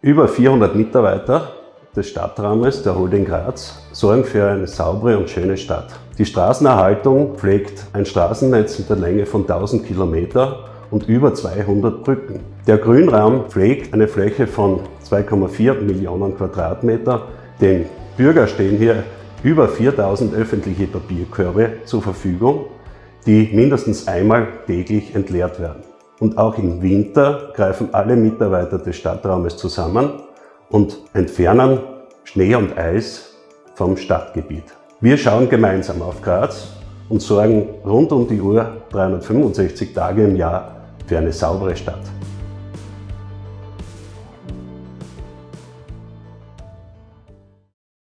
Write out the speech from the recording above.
Über 400 Mitarbeiter des Stadtraumes der Holding Graz sorgen für eine saubere und schöne Stadt. Die Straßenerhaltung pflegt ein Straßennetz mit der Länge von 1000 Kilometer und über 200 Brücken. Der Grünraum pflegt eine Fläche von 2,4 Millionen Quadratmeter. Den Bürger stehen hier über 4000 öffentliche Papierkörbe zur Verfügung, die mindestens einmal täglich entleert werden. Und auch im Winter greifen alle Mitarbeiter des Stadtraumes zusammen und entfernen Schnee und Eis vom Stadtgebiet. Wir schauen gemeinsam auf Graz und sorgen rund um die Uhr 365 Tage im Jahr für eine saubere Stadt.